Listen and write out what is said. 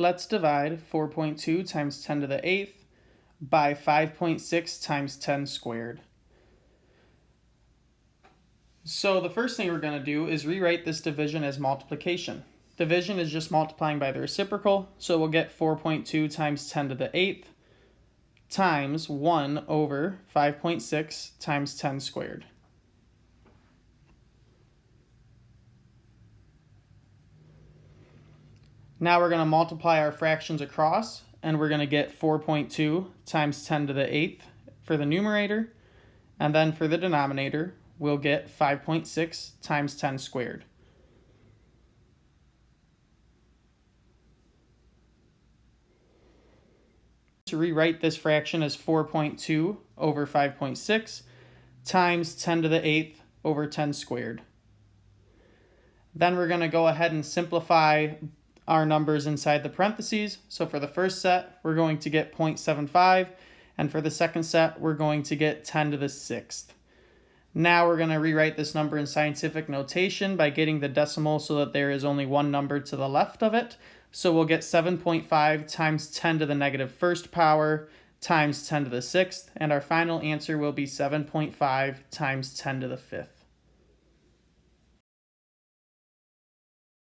let's divide 4.2 times 10 to the 8th by 5.6 times 10 squared. So the first thing we're going to do is rewrite this division as multiplication. Division is just multiplying by the reciprocal, so we'll get 4.2 times 10 to the 8th times 1 over 5.6 times 10 squared. Now we're going to multiply our fractions across, and we're going to get 4.2 times 10 to the 8th for the numerator, and then for the denominator, we'll get 5.6 times 10 squared. To rewrite this fraction as 4.2 over 5.6 times 10 to the 8th over 10 squared. Then we're going to go ahead and simplify our numbers inside the parentheses. So for the first set, we're going to get 0.75, and for the second set, we're going to get 10 to the sixth. Now we're going to rewrite this number in scientific notation by getting the decimal so that there is only one number to the left of it. So we'll get 7.5 times 10 to the negative first power times 10 to the sixth, and our final answer will be 7.5 times 10 to the fifth.